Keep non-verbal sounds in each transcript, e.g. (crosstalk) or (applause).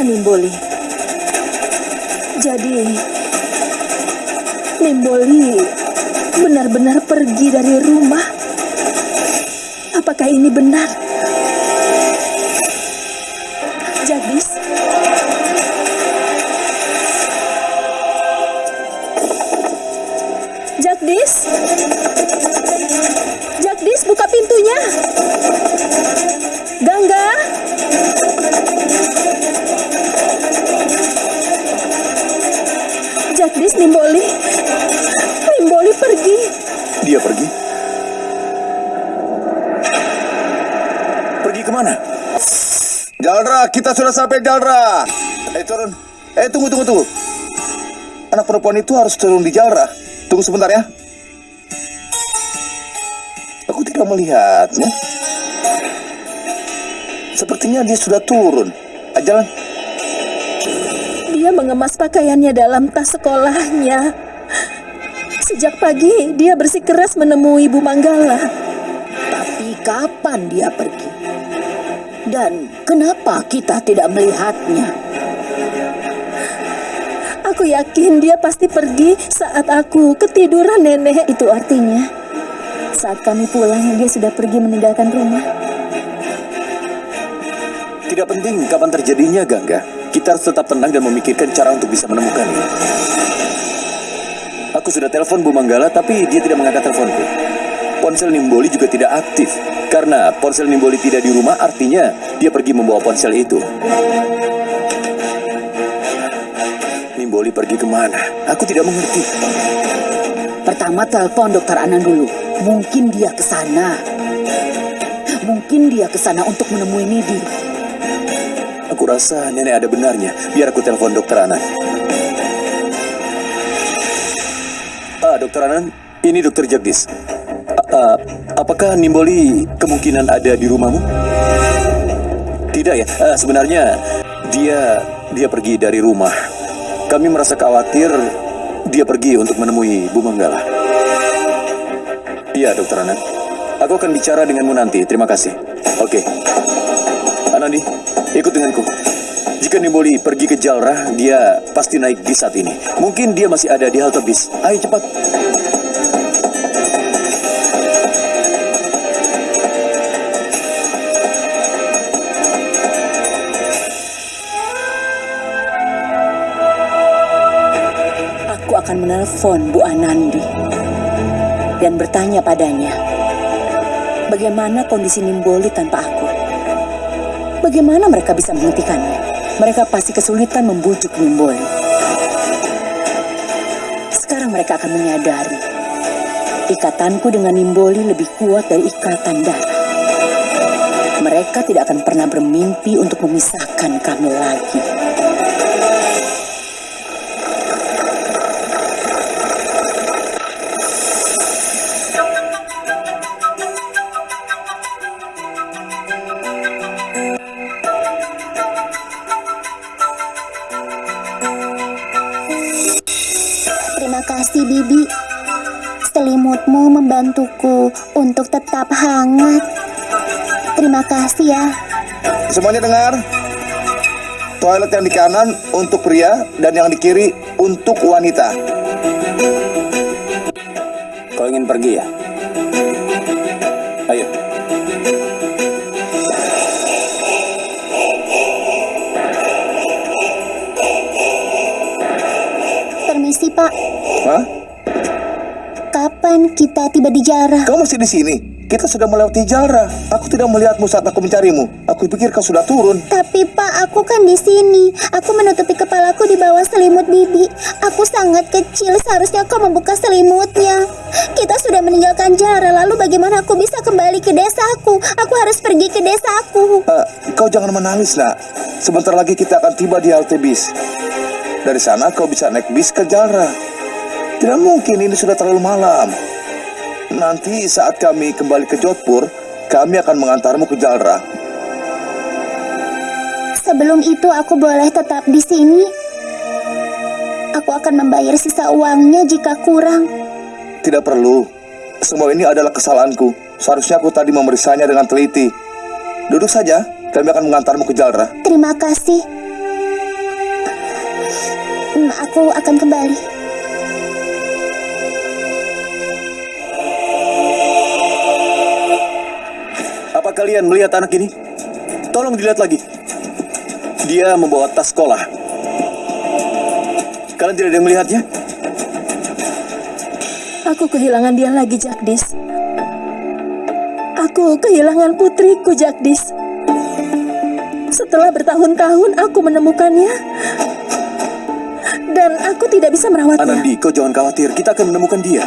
Nimboli? Jadi, Nimboli benar-benar pergi dari rumah. Apakah ini benar? Jagdis? Jagdis? Jagdis, buka pintunya. Jagdis, Nimboli. Nimboli pergi. Dia pergi. Pergi ke mana? Jaldra, kita sudah sampai Jaldra. Eh turun. Eh tunggu tunggu tunggu. Anak perempuan itu harus turun di Jaldra. Tunggu sebentar ya. Aku tidak melihatnya. Sepertinya dia sudah turun. Ah, jalan. Dia mengemas pakaiannya dalam tas sekolahnya. Sejak pagi, dia bersikeras menemui Bu Manggala. Tapi kapan dia pergi? Dan kenapa kita tidak melihatnya? Aku yakin dia pasti pergi saat aku ketiduran nenek. Itu artinya saat kami pulang dia sudah pergi meninggalkan rumah. Tidak penting kapan terjadinya, Gangga. Kita harus tetap tenang dan memikirkan cara untuk bisa menemukannya. Aku sudah telepon Bu Manggala, tapi dia tidak mengangkat teleponku. Ponsel Nimboli juga tidak aktif. Karena ponsel Nimboli tidak di rumah, artinya dia pergi membawa ponsel itu. Nimboli pergi ke mana? Aku tidak mengerti. Pertama telepon dokter Anan dulu. Mungkin dia ke sana. Mungkin dia ke sana untuk menemui Nidi. Aku rasa nenek ada benarnya. Biar aku telepon dokter Anan. Ah, dokter Anan, ini dokter Jagdis. Ah, ah, apakah Nimboli kemungkinan ada di rumahmu? Tidak ya. Ah, sebenarnya dia dia pergi dari rumah. Kami merasa khawatir dia pergi untuk menemui Bu Manggala. Iya, dokter Anan. Aku akan bicara denganmu nanti. Terima kasih. Oke. Anandi, ikut denganku. Jika Nimboli pergi ke Jalrah, dia pasti naik bis saat ini. Mungkin dia masih ada di halte bis. Ayo cepat. Aku akan menelpon Bu Anandi dan bertanya padanya, bagaimana kondisi Nimboli tanpa aku? Bagaimana mereka bisa menghentikannya? Mereka pasti kesulitan membujuk Nimboli. Sekarang mereka akan menyadari ikatanku dengan Nimboli lebih kuat dari ikatan darah. Mereka tidak akan pernah bermimpi untuk memisahkan kami lagi. Terima kasih Bibi. Selimutmu membantuku untuk tetap hangat. Terima kasih ya. Semuanya dengar. Toilet yang di kanan untuk pria dan yang di kiri untuk wanita. Kau ingin pergi ya? Ayo. Permisi Pak, Hah? kapan kita tiba di Jarah? Kau masih di sini? Kita sudah melewati Jalra. Aku tidak melihatmu saat aku mencarimu. Aku pikir kau sudah turun. Tapi Pak, aku kan di sini. Aku menutupi kepalaku di bawah selimut Bibi. Aku sangat kecil, seharusnya kau membuka selimutnya. Kita sudah meninggalkan Jara, lalu bagaimana aku bisa kembali ke desaku? Aku harus pergi ke desaku. Eh, kau jangan menangis, nak. Sebentar lagi kita akan tiba di halte bis. Dari sana kau bisa naik bis ke Jalra. Tidak mungkin ini sudah terlalu malam. Nanti saat kami kembali ke Jodhpur, kami akan mengantarmu ke Jalra. Sebelum itu aku boleh tetap di sini. Aku akan membayar sisa uangnya jika kurang. Tidak perlu. Semua ini adalah kesalahanku. Seharusnya aku tadi memeriksanya dengan teliti. Duduk saja, kami akan mengantarmu ke Jalra. Terima kasih. Hmm, aku akan kembali. Apa kalian melihat anak ini? Tolong dilihat lagi. Dia membawa tas sekolah. Kalian tidak ada yang melihatnya? Aku kehilangan dia lagi, Jagdis. Aku kehilangan putriku, Jagdis. Setelah bertahun-tahun aku menemukannya. Dan aku tidak bisa merawatnya. Anandi, kau jangan khawatir. Kita akan menemukan dia.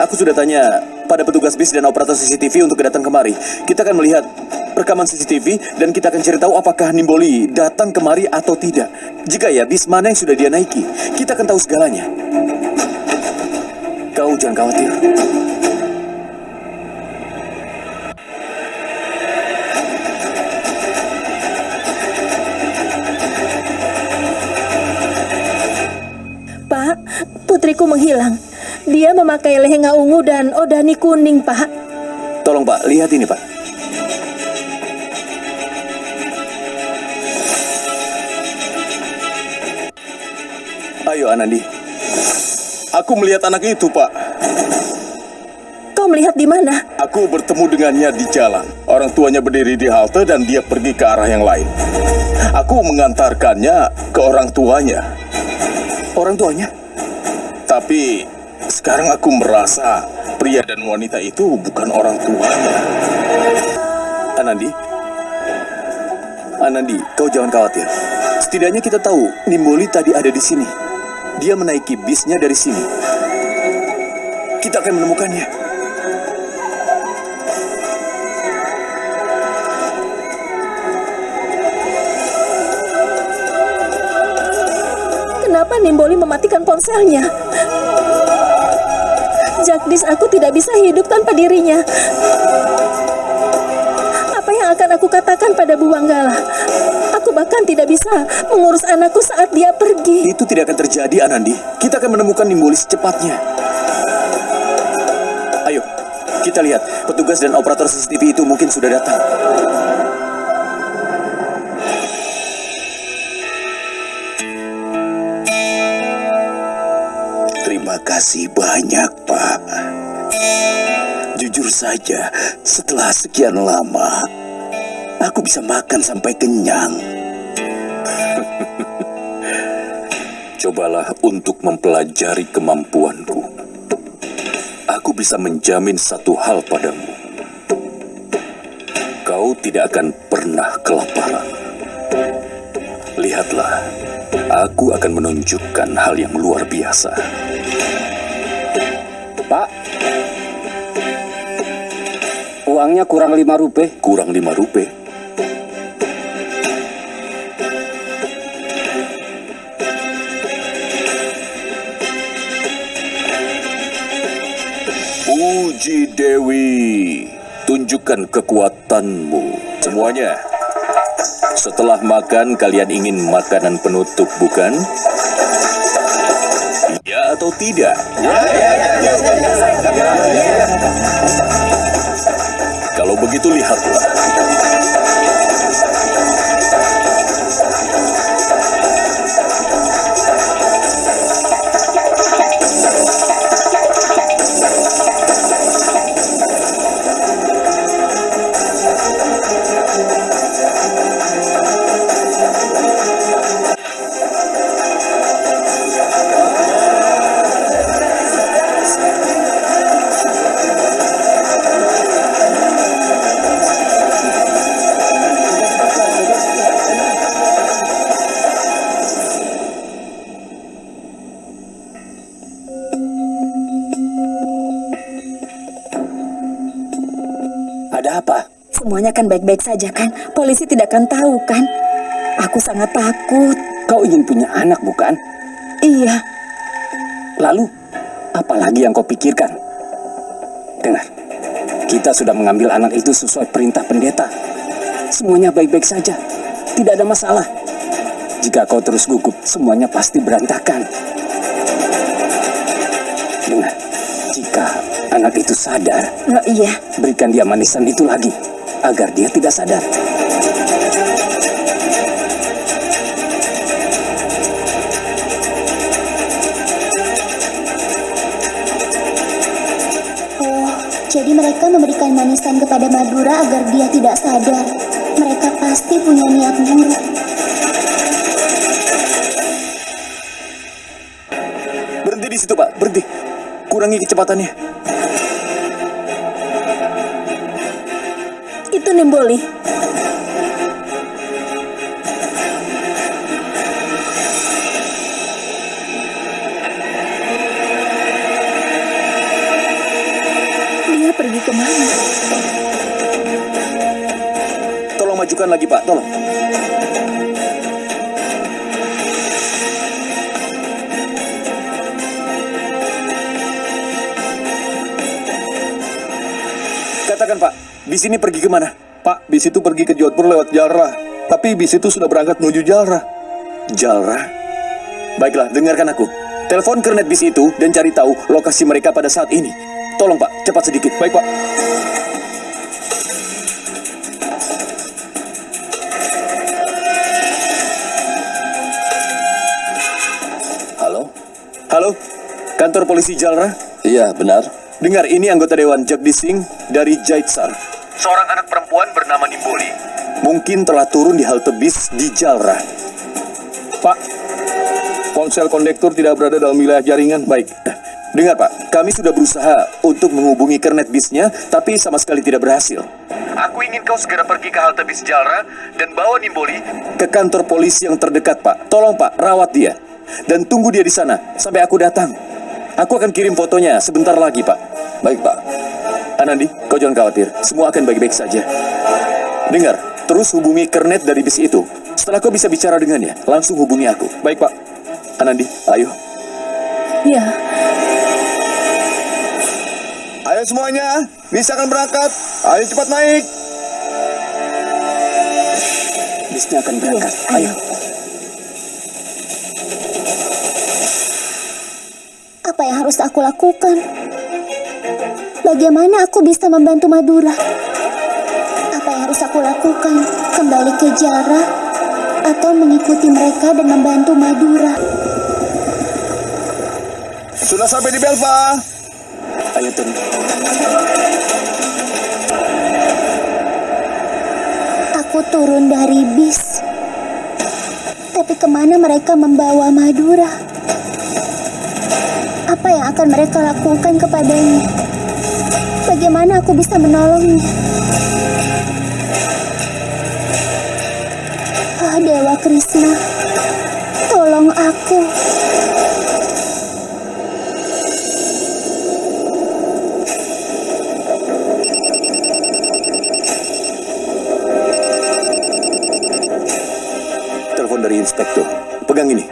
Aku sudah tanya pada petugas bis dan operator CCTV untuk datang kemari. Kita akan melihat rekaman CCTV dan kita akan cari tahu apakah Nimboli datang kemari atau tidak. Jika ya, bis mana yang sudah dia naiki, kita akan tahu segalanya. Kau jangan khawatir. Pak, putriku menghilang. Dia memakai lehenga ungu dan odani kuning, Pak. Tolong Pak, lihat ini Pak. Ayo Anandi. Aku melihat anak itu, Pak. Kau melihat di mana? Aku bertemu dengannya di jalan. Orang tuanya berdiri di halte dan dia pergi ke arah yang lain. Aku mengantarkannya ke orang tuanya. Orang tuanya? Tapi sekarang aku merasa pria dan wanita itu bukan orang tuanya. Anandi? Anandi, kau jangan khawatir. Setidaknya kita tahu Nimboli tadi ada di sini. Dia menaiki bisnya dari sini. Kita akan menemukannya. Kenapa Nimboli mematikan ponselnya? Jagdis, aku tidak bisa hidup tanpa dirinya. Apa yang akan aku katakan pada Bu Wanggala? Aku bahkan tidak bisa mengurus anakku saat dia pergi. Itu tidak akan terjadi, Anandi. Kita akan menemukan Nimboli secepatnya. Ayo, kita lihat. Petugas dan operator CCTV itu mungkin sudah datang. Kasih banyak, Pak. Jujur saja, setelah sekian lama, aku bisa makan sampai kenyang. (laughs) Cobalah untuk mempelajari kemampuanku. Aku bisa menjamin satu hal padamu. Kau tidak akan pernah kelaparan. Lihatlah, aku akan menunjukkan hal yang luar biasa. Pak, uangnya kurang lima rupiah. Kurang lima rupiah. Puji Dewi, tunjukkan kekuatanmu. Semuanya. Setelah makan, kalian ingin makanan penutup, bukan? Ya atau tidak? Kalau Semuanya kan baik-baik saja kan? Polisi tidak akan tahu kan? Aku sangat takut. Kau ingin punya anak, bukan? Iya, Lalu, apa lagi yang kau pikirkan? Dengar, kita sudah mengambil anak itu sesuai perintah pendeta. Semuanya baik-baik saja. Tidak ada masalah. Jika kau terus gugup, semuanya pasti berantakan. Dengar, jika anak itu sadar, oh, iya. berikan dia manisan itu lagi, agar dia tidak sadar. Oh, jadi mereka memberikan manisan kepada Madura agar dia tidak sadar. Mereka pasti punya niat buruk. Berhenti di situ, Pak. Berhenti. Kurangi kecepatannya. Nimboli. Dia pergi ke mana? Tolong majukan lagi, Pak. Tolong. Katakan, Pak. Bis ini pergi ke mana? Pak, bis itu pergi ke Jodhpur lewat Jalra. Tapi bis itu sudah berangkat menuju Jalra. Jalra? Baiklah, dengarkan aku. Telepon kernet bis itu dan cari tahu lokasi mereka pada saat ini. Tolong, Pak. Cepat sedikit. Baik, Pak. Halo? Halo? Kantor polisi Jalra? Iya, benar. Dengar, ini anggota Dewan Jagdish Singh dari Jaitsar. Seorang anak perempuan bernama Nimboli. Mungkin telah turun di halte bis di Jalra. Pak, ponsel kondektur tidak berada dalam wilayah jaringan. Baik. Dengar, Pak. Kami sudah berusaha untuk menghubungi kernet bisnya, tapi sama sekali tidak berhasil. Aku ingin kau segera pergi ke halte bis Jalra dan bawa Nimboli ke kantor polisi yang terdekat, Pak. Tolong, Pak, rawat dia. Dan tunggu dia di sana sampai aku datang. Aku akan kirim fotonya sebentar lagi, Pak. Baik, Pak. Anandi, kau jangan khawatir. Semua akan baik-baik saja. Dengar, terus hubungi kernet dari bis itu. Setelah kau bisa bicara dengannya, langsung hubungi aku. Baik, Pak. Anandi, ayo. Ya, Ayo semuanya, bis akan berangkat. Ayo cepat naik. Bisnya akan berangkat. Ayo. Apa yang harus aku lakukan? Bagaimana aku bisa membantu Madura? Apa yang harus aku lakukan? Kembali ke Jara atau mengikuti mereka dan membantu Madura? Sudah sampai di Belva. Ayo turun. Aku turun dari bis. Tapi ke mana mereka membawa Madura? Apa yang akan mereka lakukan kepadanya? Bagaimana aku bisa menolongnya? Ah, Dewa Krishna, tolong aku. Telepon dari inspektur. Pegang ini.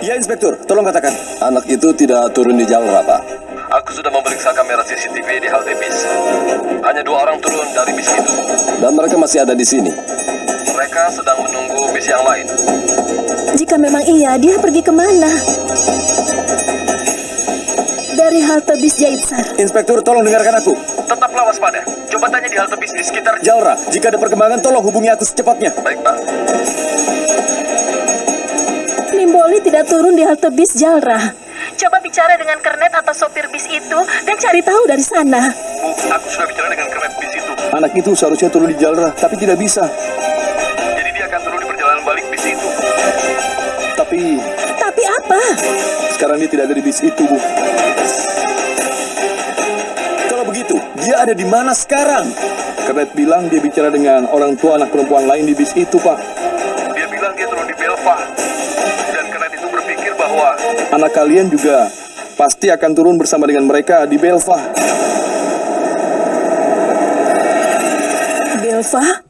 Ya, inspektur. Tolong katakan. Anak itu tidak turun di Jalra, Pak. Aku sudah memeriksa kamera CCTV di halte bis. Hanya dua orang turun dari bis itu. Dan mereka masih ada di sini. Mereka sedang menunggu bis yang lain. jika memang iya, dia pergi ke mana? Dari halte bis Jaitsar. Inspektur, tolong dengarkan aku. Tetaplah waspada. Coba tanya di halte bis di sekitar Jalra, jika ada perkembangan, tolong hubungi aku secepatnya. Baik, Pak. Nimboli tidak turun di halte bis Jalra. Coba bicara dengan kernet atau sopir bis itu dan cari tahu dari sana. Bu, aku sudah bicara dengan kernet bis itu. Anak itu seharusnya turun di Jalra, tapi tidak bisa. Jadi dia akan turun di perjalanan balik bis itu. Tapi Tapi apa? sekarang dia tidak ada di bis itu, Bu. Kalau begitu, dia ada di mana sekarang? Kernet bilang dia bicara dengan orang tua anak perempuan lain di bis itu, Pak. Anak kalian juga pasti akan turun bersama dengan mereka di Belva. Belva?